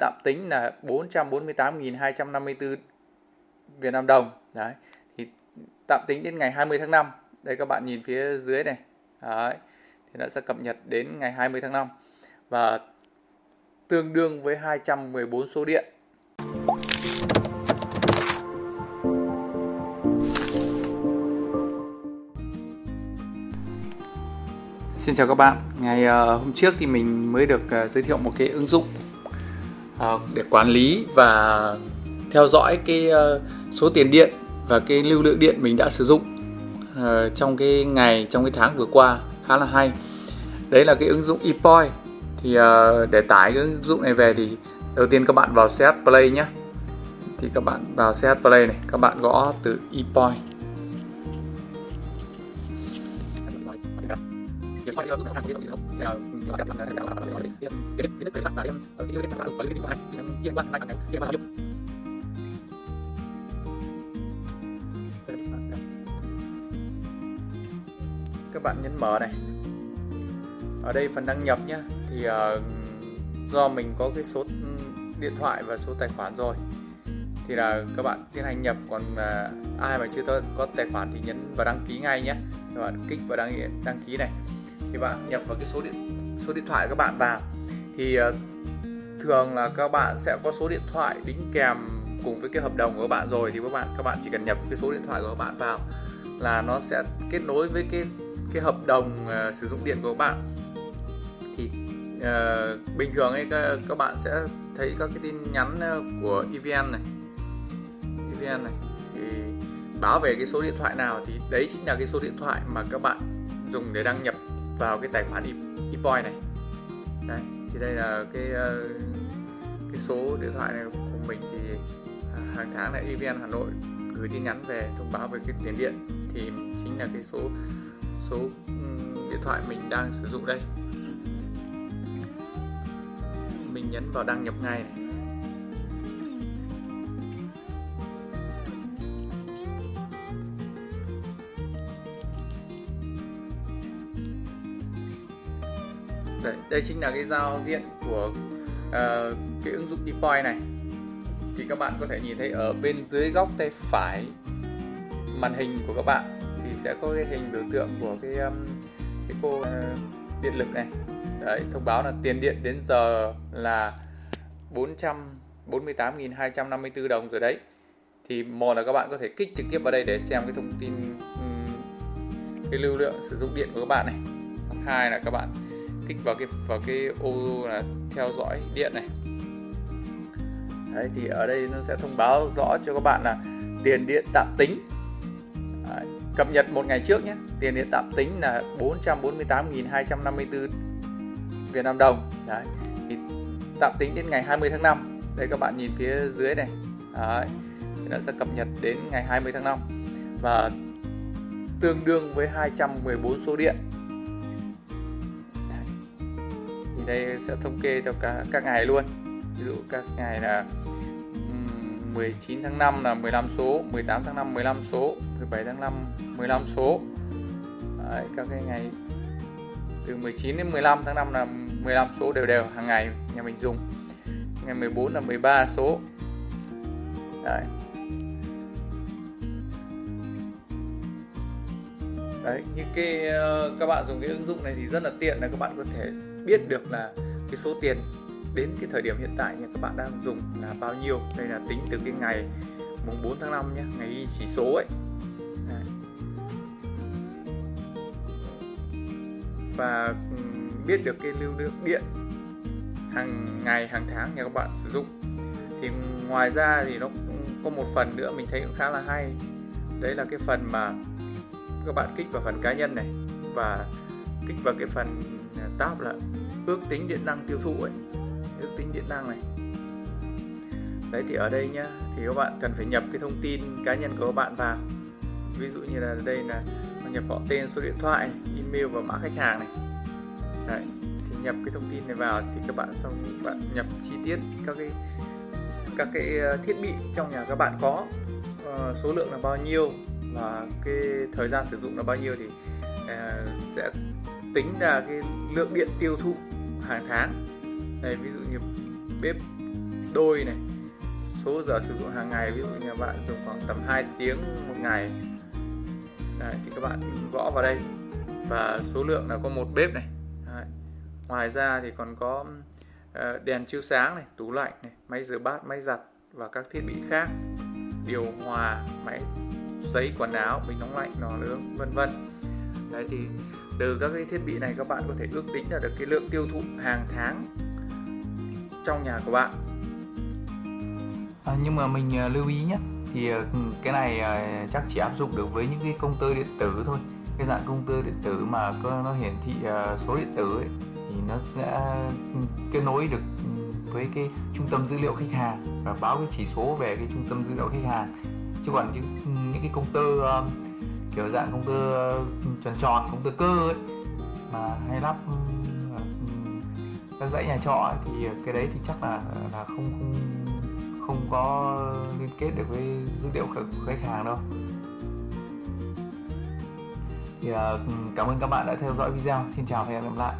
tạm tính là 448.254 Việt Nam đồng. Đấy thì tạm tính đến ngày 20 tháng 5 đây các bạn nhìn phía dưới này. Đấy thì nó sẽ cập nhật đến ngày 20 tháng 5 và tương đương với 214 số điện. Xin chào các bạn, ngày ờ, hôm trước thì mình mới được ờ, giới thiệu một cái ứng dụng Ờ, để quản lý và theo dõi cái ờ, số tiền điện và cái lưu lượng điện mình đã sử dụng ờ, trong cái ngày trong cái tháng vừa qua khá là hay. Đấy là cái ứng dụng ePoint. Thì để tải cái ứng dụng này về thì đầu tiên các bạn vào CH Play nhé. Thì các bạn vào CH Play này, các bạn gõ từ ePoint các bạn nhấn mở này. Ở đây phần đăng nhập nhé thì uh, do mình có cái số điện thoại và số tài khoản rồi thì là các bạn tiến hành nhập. Còn uh, ai mà chưa có tài khoản thì nhấn vào đăng ký ngay nhé các bạn kích vào đăng đăng ký này. Thì bạn nhập vào cái số điện số điện thoại các bạn vào thì ờ, thường là các bạn sẽ có số điện thoại đính kèm cùng với cái hợp đồng của các bạn rồi thì các bạn các bạn chỉ cần nhập cái số điện thoại của các bạn vào là nó sẽ kết nối với cái cái hợp đồng uh, sử dụng điện của các bạn. Thì uh, bình thường ấy các, các bạn sẽ thấy các cái tin nhắn của EVN này. EVN này. Thì báo về cái số điện thoại nào thì đấy chính là cái số điện thoại mà các bạn dùng để đăng nhập vào cái tài khoản ePoint này. Đấy thì đây là cái ờ, cái số điện thoại này của mình thì à, hàng tháng là EVN Hà Nội gửi tin nhắn về thông báo về cái tiền điện. Thì chính là cái số số điện thoại mình đang sử dụng đây. Mình nhấn vào đăng nhập ngay này. Đây, đây chính là cái giao diện của uh, cái ứng dụng ePoint này. Thì các bạn có thể nhìn thấy ở bên dưới góc tay phải màn hình của các bạn thì sẽ có cái hình biểu tượng của cái um, cái cô uh, điện lực này. Đấy thông báo là tiền điện đến giờ là 448.254 đồng rồi đấy. Thì một là các bạn có thể kích trực tiếp vào đây để xem cái thông tin um, cái lưu lượng sử dụng điện của các bạn này. Hai là các bạn kích vào cái vào cái ô là theo dõi điện này. Đấy, thì ở đây nó sẽ thông báo rõ cho các bạn là tiền điện tạm tính. Đấy, cập nhật một ngày trước nhé. Tiền điện tạm tính là 448.254 Việt Nam đồng. Đấy, thì tạm tính đến ngày 20 tháng 5 đây các bạn nhìn phía dưới này. Đấy, thì nó sẽ cập nhật đến ngày 20 tháng 5 và tương đương với 214 số điện. Đây sẽ thống kê theo cả các ngày luôn. Ví dụ các ngày là 19 tháng 5 là 15 số 18 tháng 5 15 số 17 tháng 5 15 số. Đấy, các cái ngày từ 19 đến 15 tháng 5 là 15 số đều đều hàng ngày nhà mình dùng. Ngày 14 là 13 số. Đấy. Đấy, như cái ờ, các bạn dùng cái ứng dụng này thì rất là tiện là các bạn có thể biết được là cái số tiền đến cái thời điểm hiện tại nha, các bạn đang dùng là bao nhiêu. Đây là tính từ cái ngày mùng 4 tháng 5 nhé ngày ghi chỉ số ấy. Đấy. và biết được cái lưu lượng điện hàng ngày, hàng tháng nhà các bạn sử dụng. Thì ngoài ra thì nó cũng có một phần nữa mình thấy cũng khá là hay. Đấy là cái phần mà các bạn kích vào phần cá nhân này và kích vào cái phần tab là ước tính điện năng tiêu thụ ấy. Ước tính điện năng này. Đấy thì ở đây nhá thì các bạn cần phải nhập cái thông tin cá nhân của các bạn vào. Ví dụ như là đây là nhập họ tên số điện thoại email và mã khách hàng này. Đấy thì nhập cái thông tin này vào thì các bạn xong bạn nhập chi tiết các cái các cái ờ, thiết bị trong nhà các bạn có. Uh, số lượng là bao nhiêu và cái thời gian sử dụng là bao nhiêu thì uh, sẽ tính ra cái lượng điện tiêu thụ hàng tháng. Này ví dụ như bếp đôi này số giờ sử dụng hàng ngày ví dụ nhà bạn dùng khoảng tầm 2 tiếng một ngày. Đấy, thì các bạn gõ vào đây. Và số lượng là có một bếp này. Đấy. ngoài ra thì còn có ờ, đèn chiếu sáng này tủ lạnh này máy rửa bát máy giặt và các thiết bị khác. Điều hòa máy sấy quần áo bình nóng lạnh lò nướng vân vân. Đấy thì từ các cái thiết bị này các bạn có thể ước tính là được cái lượng tiêu thụ hàng tháng trong nhà của bạn. À, nhưng mà mình à, lưu ý nhé thì à, ừ, cái này à, chắc chỉ áp dụng được với những cái công tơ điện tử thôi. Cái dạng công tơ điện tử mà nó hiển thị số điện tử ấy, thì nó sẽ ừ, kết nối được ừ, với cái trung tâm dữ liệu khách hàng và báo cái chỉ số về cái trung tâm dữ liệu khách hàng. Chứ còn những cái công tơ uh, kiểu dạng công tơ tròn tròn công tơ cơ ấy. Mà hay lắp ừ, ừ, các dãy nhà trọ ấy, thì cái đấy thì chắc là là không không không có liên kết được với dữ liệu của khách hàng đâu. Thì uh, cảm ơn các bạn đã theo dõi video. Xin chào và hẹn gặp lại.